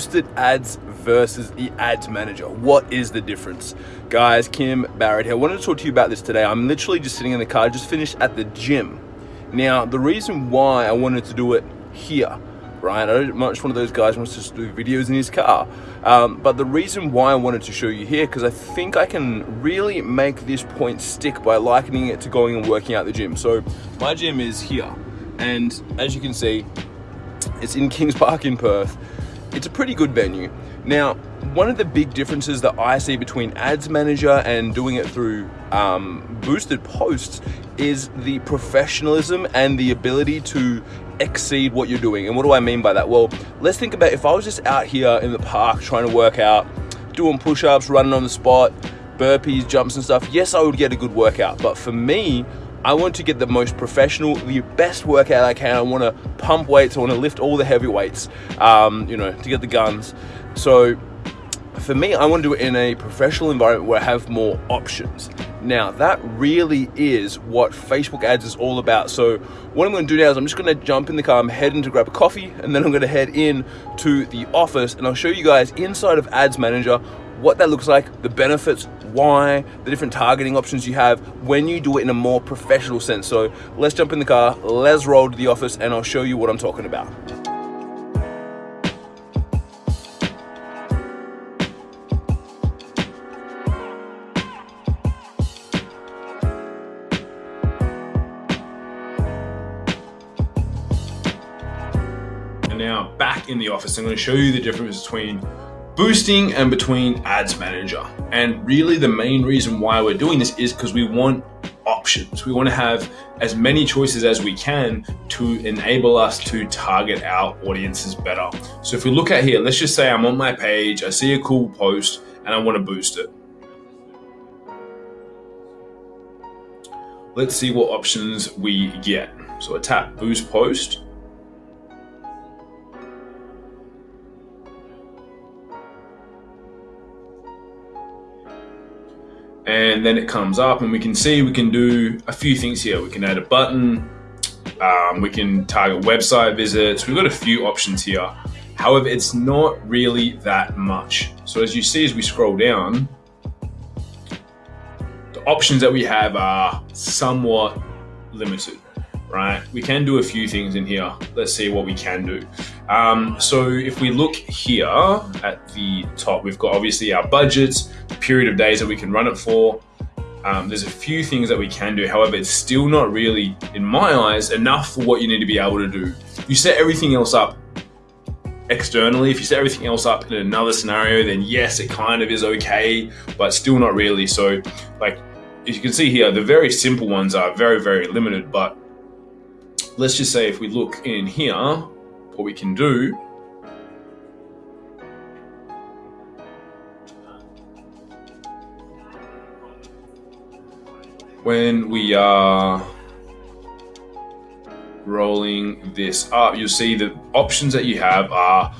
boosted ads versus the ads manager. What is the difference? Guys, Kim Barrett here. I wanted to talk to you about this today. I'm literally just sitting in the car, just finished at the gym. Now, the reason why I wanted to do it here, right? I'm not just one of those guys wants to do videos in his car. Um, but the reason why I wanted to show you here, because I think I can really make this point stick by likening it to going and working out the gym. So my gym is here. And as you can see, it's in Kings Park in Perth. It's a pretty good venue. Now, one of the big differences that I see between Ads Manager and doing it through um, boosted posts is the professionalism and the ability to exceed what you're doing. And what do I mean by that? Well, let's think about if I was just out here in the park trying to work out, doing push-ups, running on the spot, burpees, jumps and stuff, yes, I would get a good workout. But for me, I want to get the most professional, the best workout I can. I want to pump weights. I want to lift all the heavy weights, um, you know, to get the guns. So for me, I want to do it in a professional environment where I have more options. Now, that really is what Facebook ads is all about. So what I'm going to do now is I'm just going to jump in the car, I'm heading to grab a coffee, and then I'm going to head in to the office, and I'll show you guys inside of Ads Manager what that looks like, the benefits, why, the different targeting options you have when you do it in a more professional sense. So let's jump in the car, let's roll to the office, and I'll show you what I'm talking about. And now back in the office, I'm going to show you the difference between boosting and between ads manager. And really the main reason why we're doing this is because we want options. We want to have as many choices as we can to enable us to target our audiences better. So if we look at here, let's just say I'm on my page, I see a cool post and I want to boost it. Let's see what options we get. So I tap boost post and then it comes up and we can see we can do a few things here. We can add a button, um, we can target website visits. We've got a few options here. However, it's not really that much. So as you see, as we scroll down, the options that we have are somewhat limited, right? We can do a few things in here. Let's see what we can do. Um, so if we look here at the top, we've got obviously our budgets, period of days that we can run it for. Um, there's a few things that we can do. However, it's still not really, in my eyes, enough for what you need to be able to do. You set everything else up externally. If you set everything else up in another scenario, then yes, it kind of is okay, but still not really. So like, as you can see here, the very simple ones are very, very limited, but let's just say if we look in here, what we can do when we are rolling this up, you'll see the options that you have are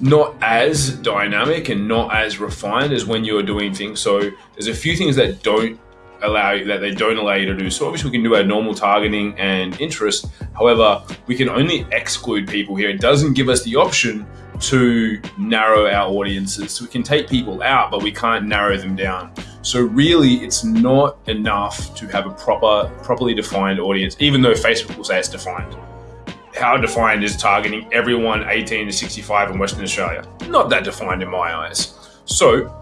not as dynamic and not as refined as when you're doing things. So there's a few things that don't allow you that they don't allow you to do. So obviously we can do our normal targeting and interest. However, we can only exclude people here. It doesn't give us the option to narrow our audiences. So we can take people out, but we can't narrow them down. So really, it's not enough to have a proper, properly defined audience, even though Facebook will say it's defined. How defined is targeting everyone 18 to 65 in Western Australia? Not that defined in my eyes. So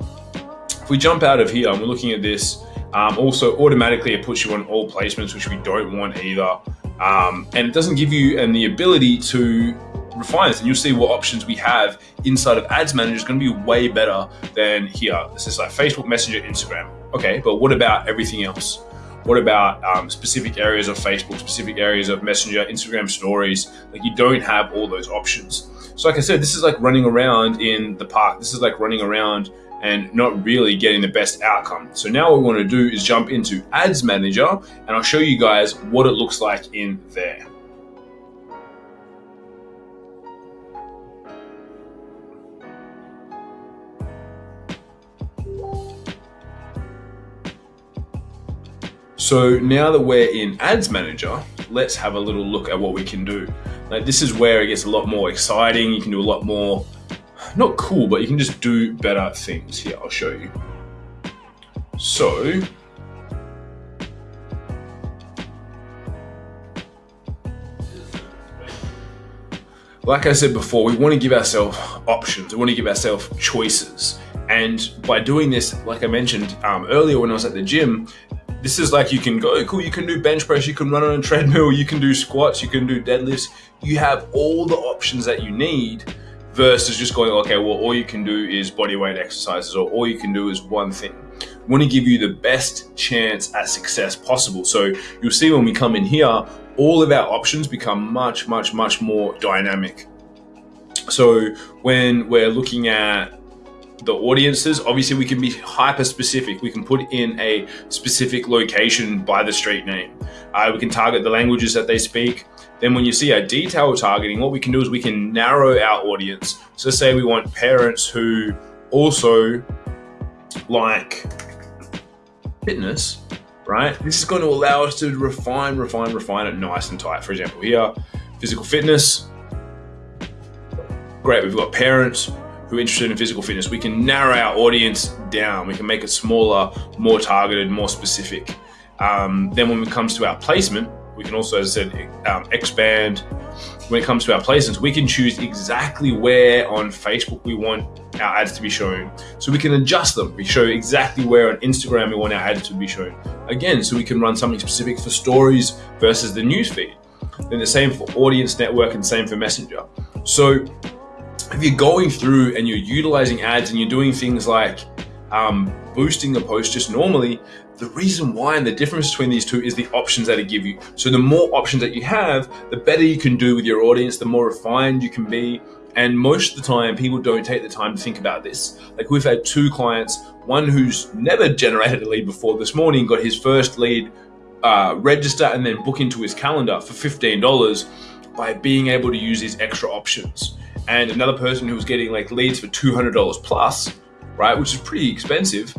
if we jump out of here and we're looking at this, um, also automatically it puts you on all placements, which we don't want either. Um, and it doesn't give you and the ability to refine this and you'll see what options we have inside of ads manager is going to be way better than here. This is like facebook messenger instagram. Okay but what about everything else? What about um, specific areas of facebook specific areas of messenger instagram stories? Like you don't have all those options. So like i said this is like running around in the park. This is like running around and not really getting the best outcome. So now what we want to do is jump into Ads Manager and I'll show you guys what it looks like in there. So now that we're in Ads Manager, let's have a little look at what we can do. Like this is where it gets a lot more exciting. You can do a lot more not cool, but you can just do better things. Here, I'll show you. So, like I said before, we want to give ourselves options. We want to give ourselves choices. And by doing this, like I mentioned um, earlier when I was at the gym, this is like you can go, cool, you can do bench press, you can run on a treadmill, you can do squats, you can do deadlifts. You have all the options that you need versus just going, okay, well, all you can do is body weight exercises or all you can do is one thing. We want to give you the best chance at success possible. So you'll see when we come in here, all of our options become much, much, much more dynamic. So when we're looking at the audiences, obviously we can be hyper specific. We can put in a specific location by the street name. Uh, we can target the languages that they speak. Then when you see our detail targeting, what we can do is we can narrow our audience. So say we want parents who also like fitness, right? This is going to allow us to refine, refine, refine it nice and tight. For example, here, physical fitness. Great, we've got parents who are interested in physical fitness. We can narrow our audience down. We can make it smaller, more targeted, more specific. Um, then when it comes to our placement, we can also, as I said, um, expand. When it comes to our placements, we can choose exactly where on Facebook we want our ads to be shown. So we can adjust them. We show exactly where on Instagram we want our ads to be shown. Again, so we can run something specific for stories versus the newsfeed. Then the same for audience network and same for messenger. So if you're going through and you're utilizing ads and you're doing things like um, boosting the post just normally, the reason why and the difference between these two is the options that it give you. So the more options that you have, the better you can do with your audience, the more refined you can be. And most of the time, people don't take the time to think about this. Like we've had two clients, one who's never generated a lead before this morning, got his first lead uh, register and then book into his calendar for $15 by being able to use these extra options. And another person who was getting like leads for $200 plus, right, which is pretty expensive,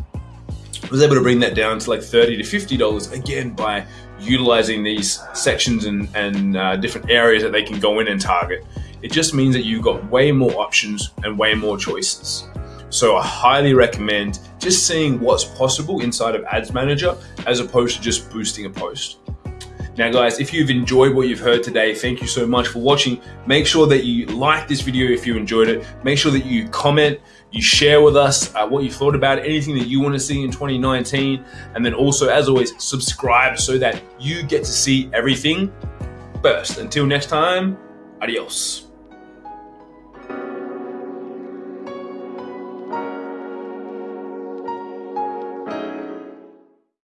I was able to bring that down to like 30 to $50 again by utilizing these sections and, and uh, different areas that they can go in and target. It just means that you've got way more options and way more choices. So I highly recommend just seeing what's possible inside of Ads Manager as opposed to just boosting a post. Now guys, if you've enjoyed what you've heard today, thank you so much for watching. Make sure that you like this video if you enjoyed it. Make sure that you comment, you share with us uh, what you thought about anything that you want to see in 2019. And then also, as always, subscribe so that you get to see everything first. Until next time, adios.